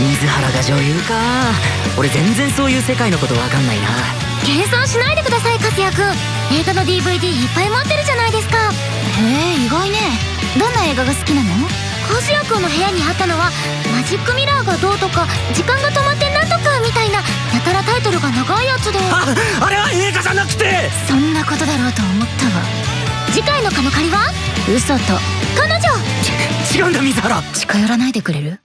水原が女優か。俺全然そういう世界のことわかんないな。謙遜しないでください粕谷君映画の DVD いっぱい持ってるじゃないですか。へえ意外ね。どんな映画が好きなの？粕谷君の部屋にあったのはマジックミラーがどうとか時間が止まってなんとかみたいなやたらタイトルが長いやつで。あ あれは映画じゃなくて！そんなことだろうと思ったわ。次回のカノカリは？嘘と。彼女！ち違うんだ水原。近寄らないでくれる？